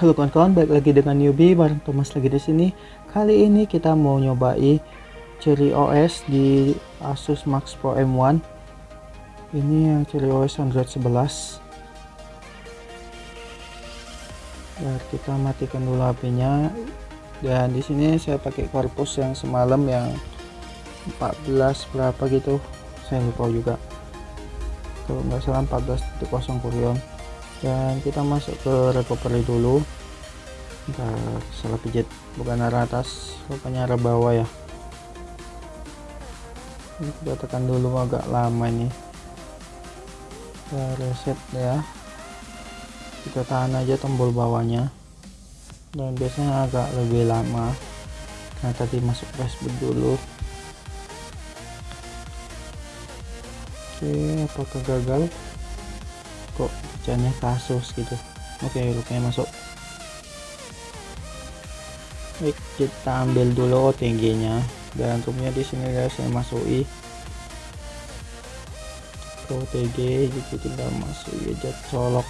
Halo kawan-kawan, balik lagi dengan newbie bareng Thomas lagi di sini. Kali ini kita mau nyobai Cherry OS di Asus Max Pro M1. Ini yang Cherry OS Android 11. Biar kita matikan dulu HP-nya. Dan di sini saya pakai korpus yang semalam yang 14 berapa gitu. Saya lupa juga. Kalau nggak salah 14.0 kurion dan kita masuk ke recovery dulu kita salah pijit bukan arah atas rupanya arah bawah ya. Ini kita tekan dulu agak lama ini. Kita reset ya. Kita tahan aja tombol bawahnya. Dan biasanya agak lebih lama. Karena tadi masuk Facebook dulu. Oke apakah gagal? Kok hujannya kasus gitu? Oke rupanya masuk baik kita ambil dulu OTG nya dan rupanya di sini guys saya masuki. Ke OTG jadi tinggal masuk aja colok.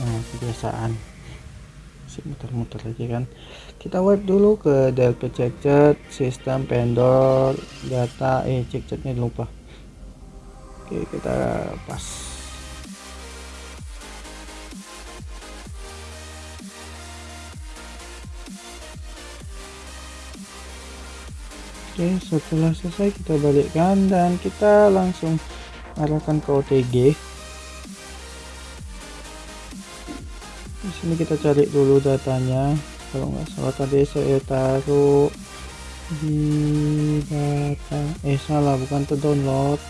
Nah kebiasaan. Masih muter-muter aja kan? Kita wipe dulu ke delta check sistem vendor data eh cek ceknya lupa. Oke kita pas Oke, setelah selesai kita balikkan dan kita langsung arahkan ke OTG. Di sini kita cari dulu datanya. Kalau nggak salah tadi saya taruh di data. Eh salah, bukan ke download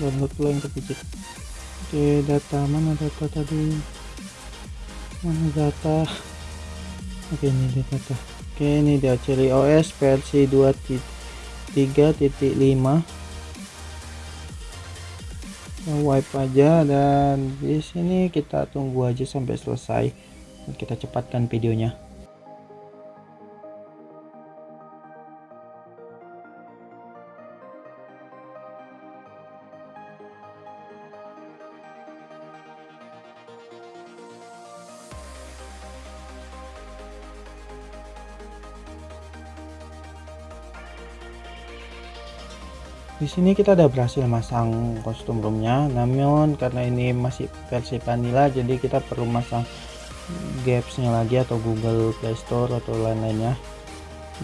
download pula yang kepijit oke data mana data tadi mana data oke ini data oke ini dia Cherry OS versi 2.3.5 wipe aja dan di sini kita tunggu aja sampai selesai. Kita cepatkan videonya di sini kita udah berhasil masang kostum roomnya. Namun karena ini masih versi vanilla jadi kita perlu masang gapsnya lagi atau Google Play Store atau lain-lainnya.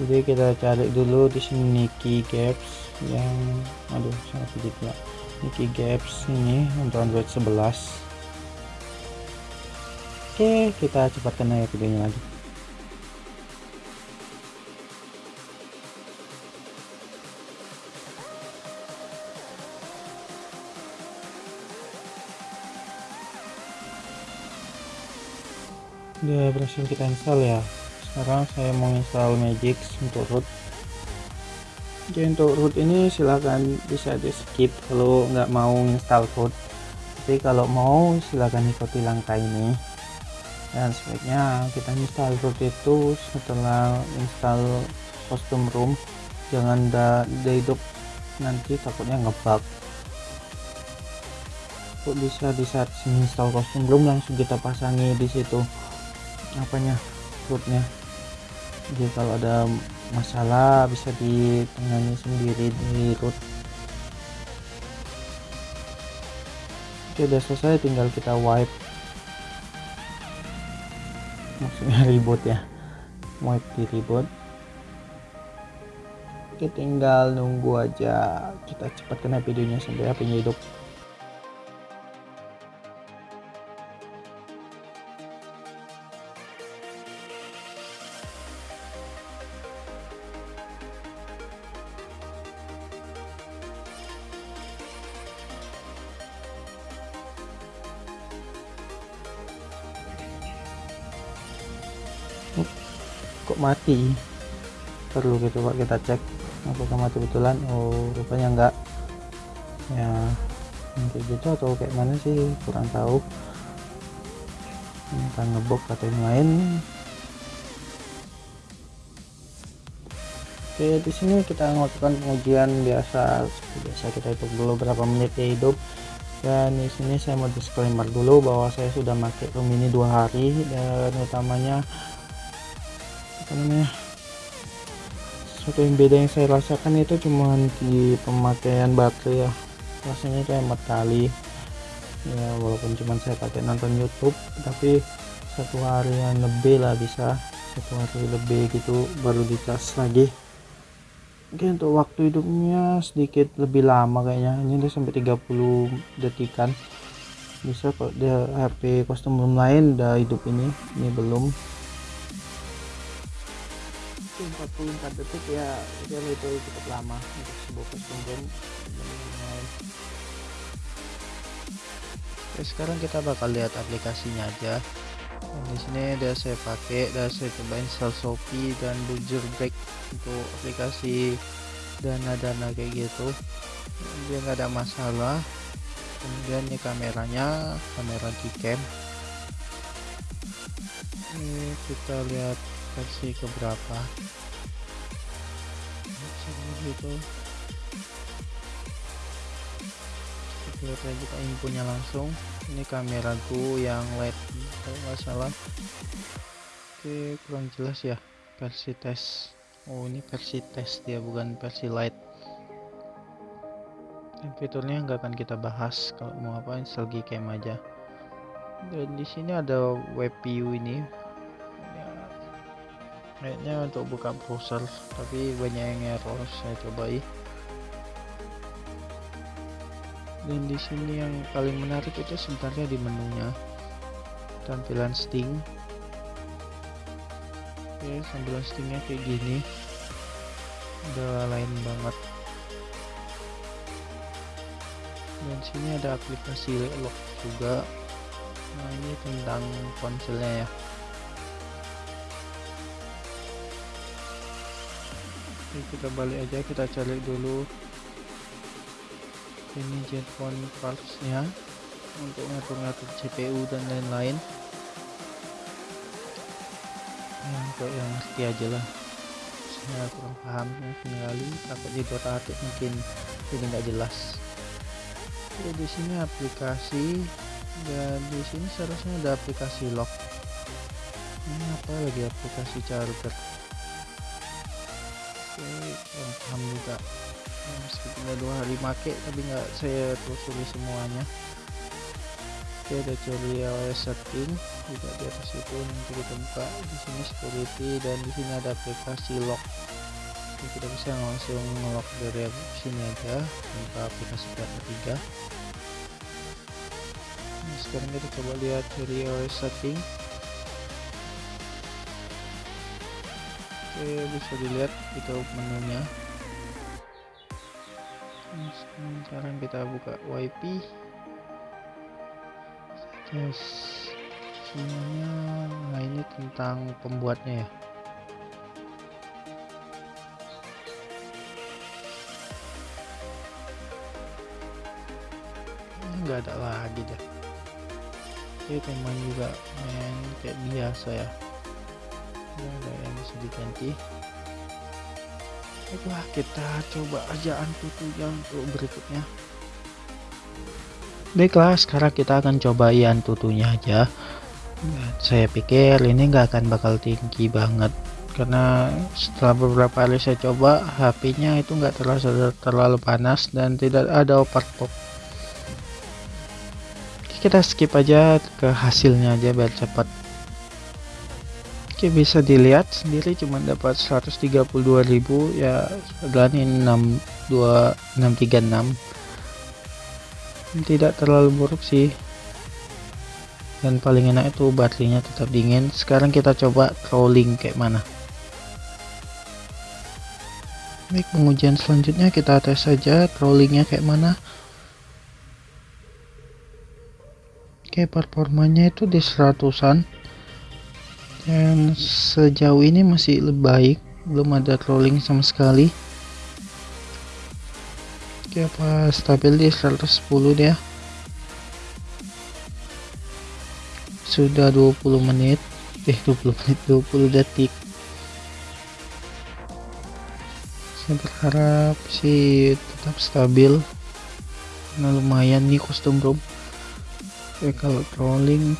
Jadi kita cari dulu di sini Niki Gaps yang aduh sangat sedikit ya. Niki Gaps ini untuk Android 11 oke kita cepatkan aja videonya lagi udah berhasil kita install ya. Sekarang saya mau install Magix untuk root. Oke untuk root ini silahkan bisa di skip kalau nggak mau install root. Tapi kalau mau silahkan ikuti langkah ini. Dan sebaiknya kita install root itu setelah install custom room. Jangan da hidup nanti takutnya ngebug. Kok bisa di saat install custom room langsung kita pasangi di situ apanya rootnya jadi kalau ada masalah bisa ditangani sendiri di root. Oke udah selesai tinggal kita wipe. Maksudnya reboot ya. Wipe di reboot. Oke tinggal nunggu aja kita cepat kena videonya sampai HP hidup kok mati? Perlu gitu pak kita cek. Apakah mati betulan? Oh rupanya enggak. Ya kayak gitu atau kayak mana sih? Kurang tahu. Ini kan ngebok atau yang lain. Oke di sini kita melakukan pengujian biasa. Biasa kita hitung dulu berapa menit dia hidup. Dan di sini saya mau disclaimer dulu bahwa saya sudah pakai room ini dua hari. Dan utamanya apa namanya sesuatu yang beda yang saya rasakan itu cuma di pemakaian baterai ya. Rasanya kayak kali ya walaupun cuma saya pakai nonton YouTube tapi satu hari yang lebih lah bisa. Satu hari lebih gitu baru dicas lagi. Oke untuk waktu hidupnya sedikit lebih lama kayaknya. Ini udah sampai 30 detikan. Bisa kok dia HP custom room lain udah hidup ini. Ini belum 44 detik ya itu itu cukup lama untuk sebuah custom room Oke, sekarang kita bakal lihat aplikasinya aja. Dan di sini udah saya pakai, udah saya coba install Shopee dan Bujur Break untuk aplikasi dana-dana kayak gitu. Dia nggak ada masalah. Kemudian ini kameranya, kamera Gcam. Ini kita lihat versi keberapa. Seperti itu. lihat aja infonya langsung. Ini kameraku yang LED kalau nggak salah. Oke kurang jelas ya versi tes. Oh ini versi tes dia bukan versi light dan fiturnya nggak akan kita bahas kalau mau apa install Gcam aja. Dan di sini ada web view ini kayaknya untuk buka browser tapi banyak yang error saya cobai. Dan di sini yang paling menarik itu sebenarnya di menunya. Tampilan sting. Oke tampilan stingnya kayak gini. Udah lain banget. Dan sini ada aplikasi lock juga. Nah ini tentang ponselnya ya Kita balik aja kita cari dulu ini jetphone partsnya untuk ngatur-ngatur CPU dan lain-lain. Ya, untuk yang ngerti aja lah. Saya kurang paham sekali takut di atik mungkin jadi nggak jelas. Oke, di sini aplikasi dan di sini seharusnya ada aplikasi lock. Ini apa lagi aplikasi charger oke kurang paham juga. Meskipun udah dua hari make tapi nggak saya telusuri semuanya. Oke ada tutorial setting juga di atas itu nanti kita buka. Di sini security dan di sini ada aplikasi lock. Jadi kita bisa langsung ngelock dari sini aja tanpa aplikasi pihak ketiga. Nah, sekarang kita coba lihat dari OS setting oke bisa dilihat itu menunya. Sekarang kita buka wifi yes semuanya nah ini tentang pembuatnya ya. Nggak ada lagi deh oke teman juga main kayak biasa ya ada yang bisa diganti Baiklah kita coba aja antutunya untuk berikutnya. Baiklah sekarang kita akan coba tutunya aja. Saya pikir ini nggak akan bakal tinggi banget. Karena setelah beberapa kali saya coba HP-nya itu nggak terlalu terlalu panas dan tidak ada overclock kita skip aja ke hasilnya aja biar cepat Oke bisa dilihat sendiri cuma dapat 132.000 ya dan ini 62636 tidak terlalu buruk sih. Dan paling enak itu baterainya tetap dingin. Sekarang kita coba crawling kayak mana. Baik pengujian selanjutnya kita tes saja crawlingnya kayak mana. Oke performanya itu di seratusan dan sejauh ini masih lebih baik belum ada trolling sama sekali. Oke apa stabil di 110 dia. Sudah 20 menit. Eh 20 menit 20 detik. Saya berharap sih tetap stabil. Nah lumayan nih kostum bro oke kalau trolling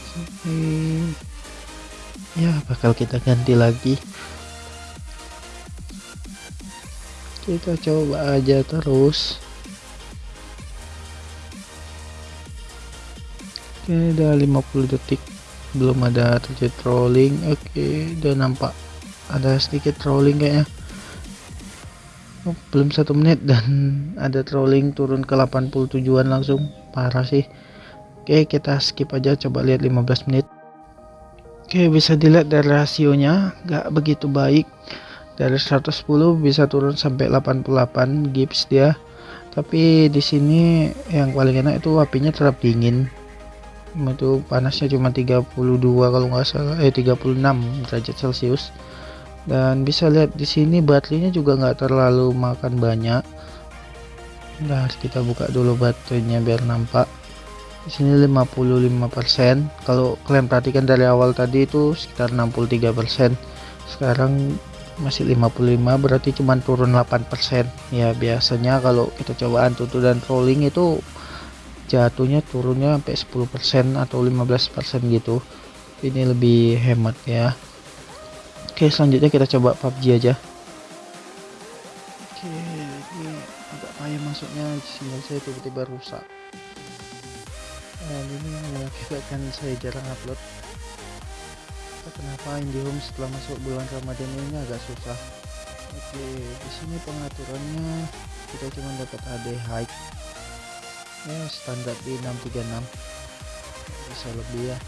eh, ya bakal kita ganti lagi. Kita coba aja terus. Oke udah 50 detik. Belum ada terjadi trolling oke udah nampak ada sedikit trolling kayaknya. Oh, belum satu menit dan ada trolling turun ke 87an langsung. Parah sih. Oke kita skip aja. Coba lihat 15 menit oke bisa dilihat dari rasionya nggak begitu baik. Dari 110 bisa turun sampai 88 gips dia. Tapi di sini yang paling enak itu apinya tetap dingin. Itu panasnya cuma 32 kalau nggak salah eh 36 derajat celcius. Dan bisa lihat di sini baterainya juga nggak terlalu makan banyak. Nah kita buka dulu baterainya biar nampak di sini 55% kalau kalian perhatikan dari awal tadi itu sekitar 63% sekarang masih 55 berarti cuma turun 8% ya biasanya kalau kita coba antutu dan rolling itu jatuhnya turunnya sampai 10% atau 15% gitu. Ini lebih hemat ya. Oke selanjutnya kita coba PUBG aja. Oke ini agak payah masuknya. Sinyal saya tiba-tiba rusak dan ini mengakibatkan saya jarang upload. Kenapa IndiHome setelah masuk bulan Ramadan ini agak susah. Oke di sini pengaturannya kita cuma dapat AD height. Ya standar di 636 bisa lebih ya.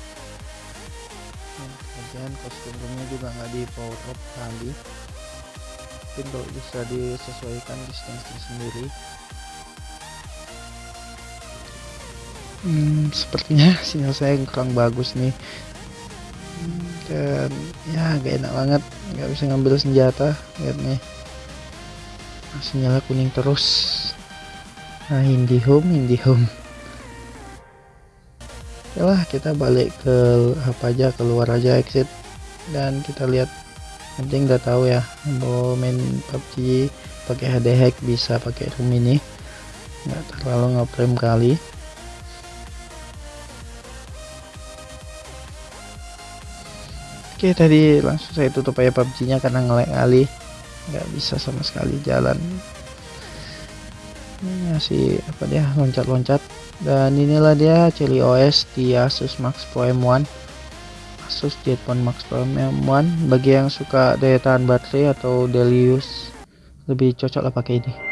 Kemudian kostumnya juga nggak di power up kali mungkin kalau bisa disesuaikan distance sendiri hmm, sepertinya sinyal saya kurang bagus nih. Dan ya gak enak banget. Nggak bisa ngambil senjata lihat nih. Sinyalnya kuning terus. Nah home IndiHome lah kita balik ke apa aja keluar aja exit. Dan kita lihat penting udah tahu ya mau main PUBG pakai HD hack bisa pakai room ini. Nggak terlalu ngeprem kali oke tadi langsung saya tutup aja PUBG nya karena ngelek kali. Nggak bisa sama sekali jalan. Ini masih apa dia? Loncat-loncat. Dan inilah dia Cili OS di Asus Max Pro M1 Asus Jetphone Max Pro M1 bagi yang suka daya tahan baterai atau daily use lebih cocok lah pakai ini